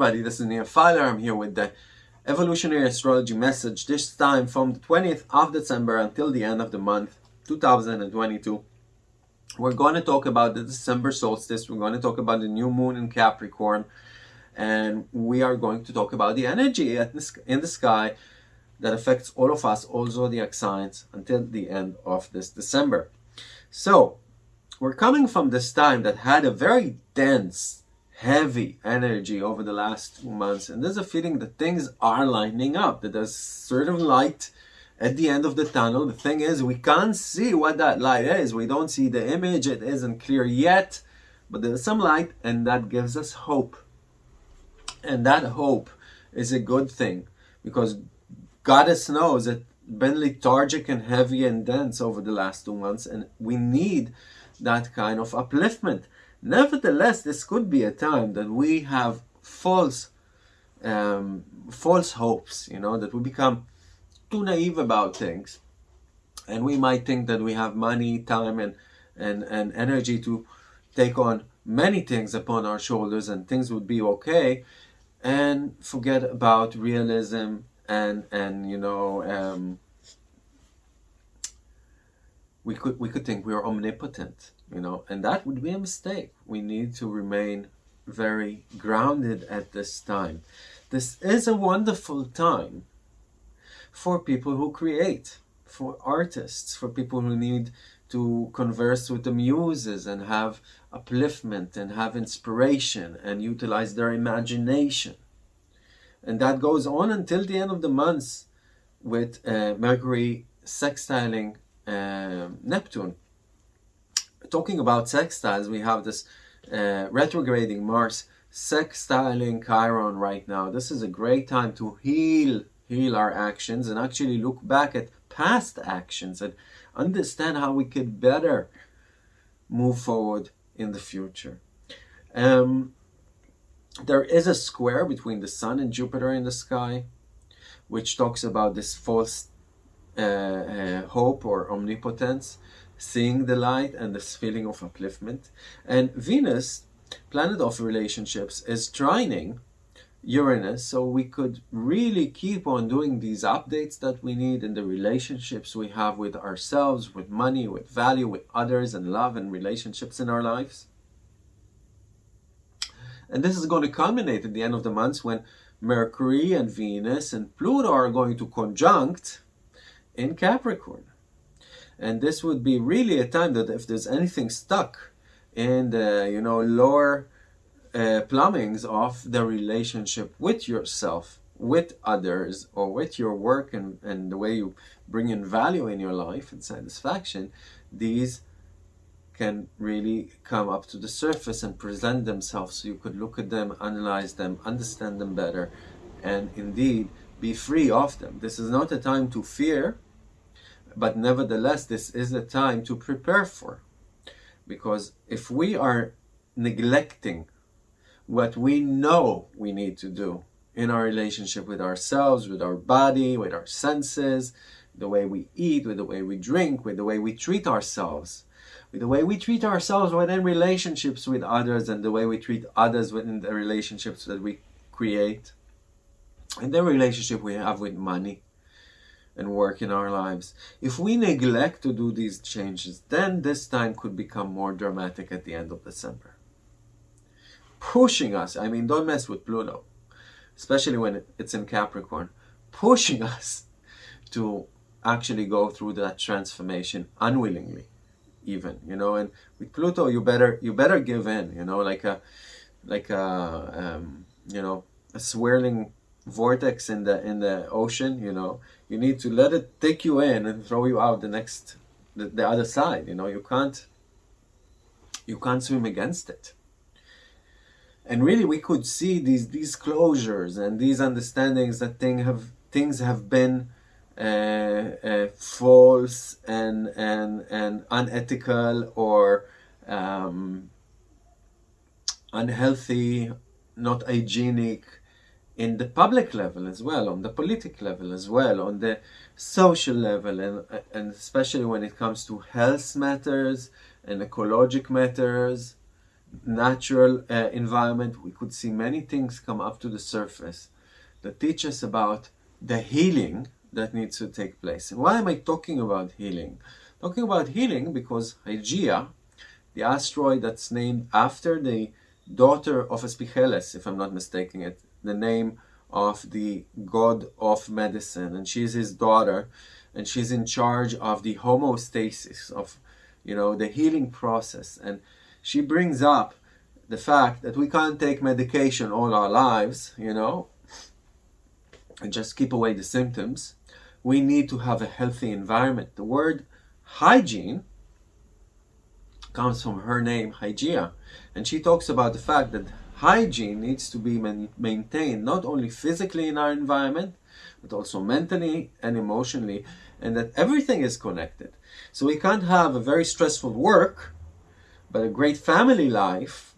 everybody, this is Neil Filer. I'm here with the evolutionary astrology message, this time from the 20th of December until the end of the month 2022. We're going to talk about the December solstice, we're going to talk about the new moon in Capricorn, and we are going to talk about the energy in the sky that affects all of us, all zodiac signs, until the end of this December. So, we're coming from this time that had a very dense heavy energy over the last two months and there's a feeling that things are lining up that there's certain light at the end of the tunnel. The thing is we can't see what that light is. We don't see the image. It isn't clear yet but there's some light and that gives us hope. And that hope is a good thing because goddess knows that been lethargic and heavy and dense over the last two months and we need that kind of upliftment Nevertheless, this could be a time that we have false, um, false hopes, you know, that we become too naive about things. And we might think that we have money, time, and, and, and energy to take on many things upon our shoulders and things would be okay and forget about realism and and you know um, we could we could think we are omnipotent you know and that would be a mistake. We need to remain very grounded at this time. This is a wonderful time for people who create for artists for people who need to converse with the muses and have upliftment and have inspiration and utilize their imagination. And that goes on until the end of the month with uh, Mercury sextiling uh, Neptune talking about sextiles, we have this uh, retrograding Mars sextiling Chiron right now. This is a great time to heal, heal our actions and actually look back at past actions and understand how we could better move forward in the future. Um, there is a square between the Sun and Jupiter in the sky, which talks about this false uh, uh, hope or omnipotence seeing the light and this feeling of upliftment. And Venus, planet of relationships, is trining Uranus, so we could really keep on doing these updates that we need in the relationships we have with ourselves, with money, with value, with others, and love and relationships in our lives. And this is going to culminate at the end of the month when Mercury and Venus and Pluto are going to conjunct in Capricorn. And this would be really a time that if there's anything stuck in the, you know, lower uh, plumbings of the relationship with yourself, with others, or with your work and, and the way you bring in value in your life and satisfaction, these can really come up to the surface and present themselves so you could look at them, analyze them, understand them better, and indeed be free of them. This is not a time to fear, but nevertheless, this is a time to prepare for. Because if we are neglecting what we know we need to do in our relationship with ourselves, with our body, with our senses, the way we eat, with the way we drink, with the way we treat ourselves, with the way we treat ourselves within relationships with others and the way we treat others within the relationships that we create, and the relationship we have with money, and work in our lives. If we neglect to do these changes, then this time could become more dramatic at the end of December. Pushing us, I mean, don't mess with Pluto, especially when it's in Capricorn, pushing us to actually go through that transformation unwillingly even you know and with pluto you better you better give in you know like a like a um, you know a swirling vortex in the in the ocean you know. You need to let it take you in and throw you out the next the, the other side you know. You can't you can't swim against it. And really we could see these these closures and these understandings that thing have things have been uh, uh, false and and and unethical or um, unhealthy not hygienic in the public level as well, on the political level as well, on the social level, and, and especially when it comes to health matters and ecologic matters, natural uh, environment, we could see many things come up to the surface that teach us about the healing that needs to take place. And why am I talking about healing? Talking about healing because Hygeia, the asteroid that's named after the daughter of Espigeles, if I'm not mistaken it, the name of the god of medicine, and she's his daughter, and she's in charge of the homeostasis of, you know, the healing process. And she brings up the fact that we can't take medication all our lives, you know, and just keep away the symptoms. We need to have a healthy environment. The word hygiene comes from her name, Hygeia, and she talks about the fact that hygiene needs to be maintained not only physically in our environment, but also mentally and emotionally, and that everything is connected. So we can't have a very stressful work, but a great family life,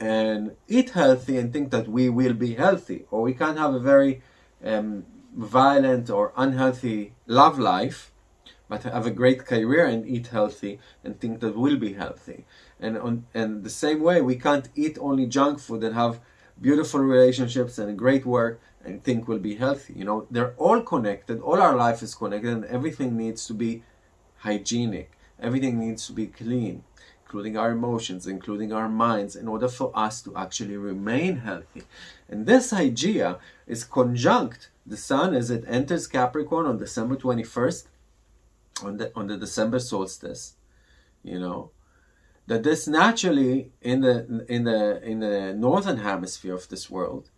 and eat healthy and think that we will be healthy. Or we can't have a very um, violent or unhealthy love life, but have a great career and eat healthy and think that we'll be healthy. And on and the same way, we can't eat only junk food and have beautiful relationships and great work and think we'll be healthy. You know, they're all connected. All our life is connected, and everything needs to be hygienic. Everything needs to be clean, including our emotions, including our minds, in order for us to actually remain healthy. And this idea is conjunct the sun as it enters Capricorn on December 21st, on the on the December solstice. You know, that this naturally in the in the in the northern hemisphere of this world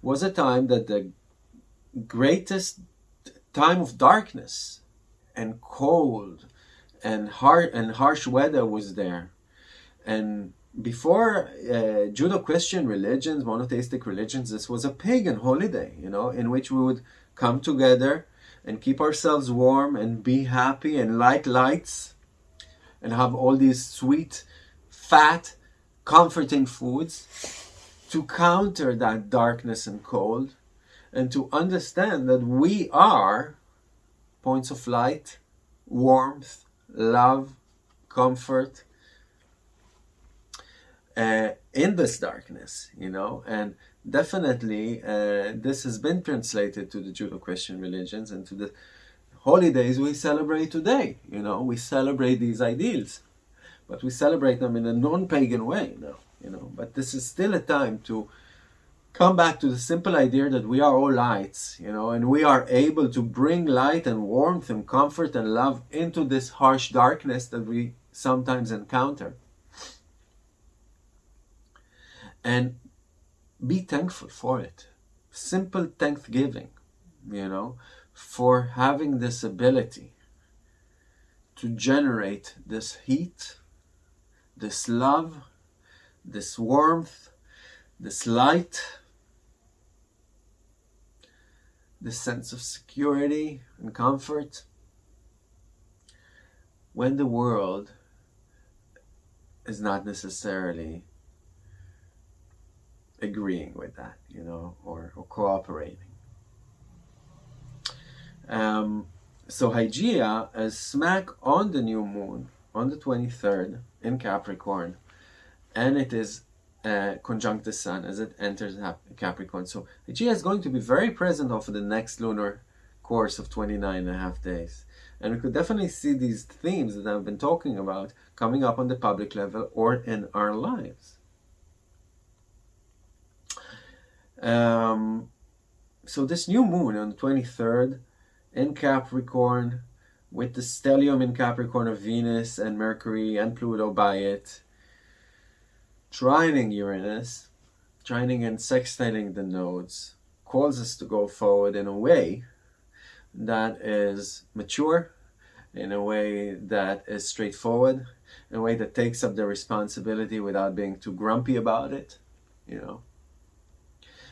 was a time that the greatest time of darkness and cold and hard and harsh weather was there. And before uh, Judeo-Christian religions, monotheistic religions, this was a pagan holiday, you know, in which we would come together and keep ourselves warm and be happy and light lights and have all these sweet fat, comforting foods to counter that darkness and cold and to understand that we are points of light, warmth, love, comfort uh, in this darkness, you know, and definitely uh, this has been translated to the Judeo-Christian religions and to the holidays we celebrate today, you know, we celebrate these ideals but we celebrate them in a non-pagan way now, you know. But this is still a time to come back to the simple idea that we are all lights, you know, and we are able to bring light and warmth and comfort and love into this harsh darkness that we sometimes encounter. And be thankful for it. Simple thanksgiving, you know, for having this ability to generate this heat this love, this warmth, this light, this sense of security and comfort when the world is not necessarily agreeing with that, you know, or, or cooperating. Um, so Hygeia is smack on the new moon on the 23rd in Capricorn and it is uh, conjunct the Sun as it enters Capricorn. So Hygeia is going to be very present over the next lunar course of 29 and a half days. And we could definitely see these themes that I've been talking about coming up on the public level or in our lives. Um, so this new moon on the 23rd in Capricorn with the stellium in Capricorn of Venus and Mercury and Pluto by it, trining Uranus, trining and sextiling the nodes, calls us to go forward in a way that is mature, in a way that is straightforward, in a way that takes up the responsibility without being too grumpy about it, you know.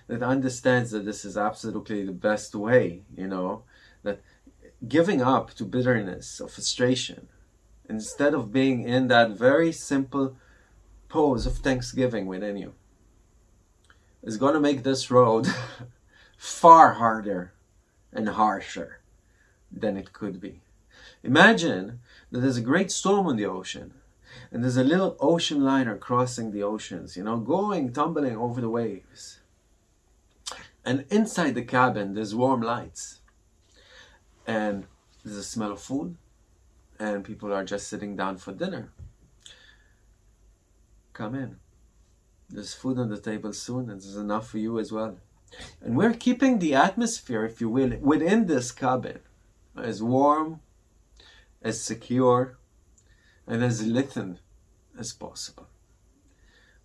That understands that this is absolutely the best way, you know, that giving up to bitterness or frustration instead of being in that very simple pose of thanksgiving within you is going to make this road far harder and harsher than it could be. Imagine that there's a great storm on the ocean And there's a little ocean liner crossing the oceans, you know, going, tumbling over the waves. And inside the cabin, there's warm lights. And there's a smell of food. And people are just sitting down for dinner. Come in. There's food on the table soon, and there's enough for you as well. And we're keeping the atmosphere, if you will, within this cabin as warm, as secure, and as little as possible.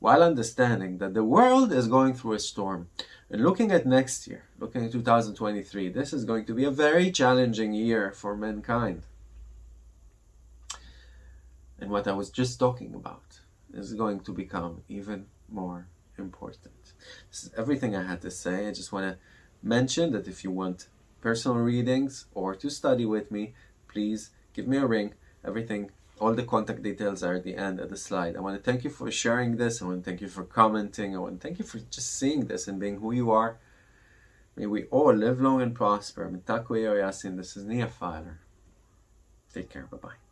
While understanding that the world is going through a storm. And looking at next year, looking at 2023, this is going to be a very challenging year for mankind. And what I was just talking about is going to become even more important. This is everything I had to say. I just want to mention that if you want personal readings or to study with me, please give me a ring. Everything, all the contact details are at the end of the slide. I want to thank you for sharing this. I want to thank you for commenting. I want to thank you for just seeing this and being who you are. May we all live long and prosper. Mitakuye Oyasin, this is Nia Filer. Take care. Bye-bye.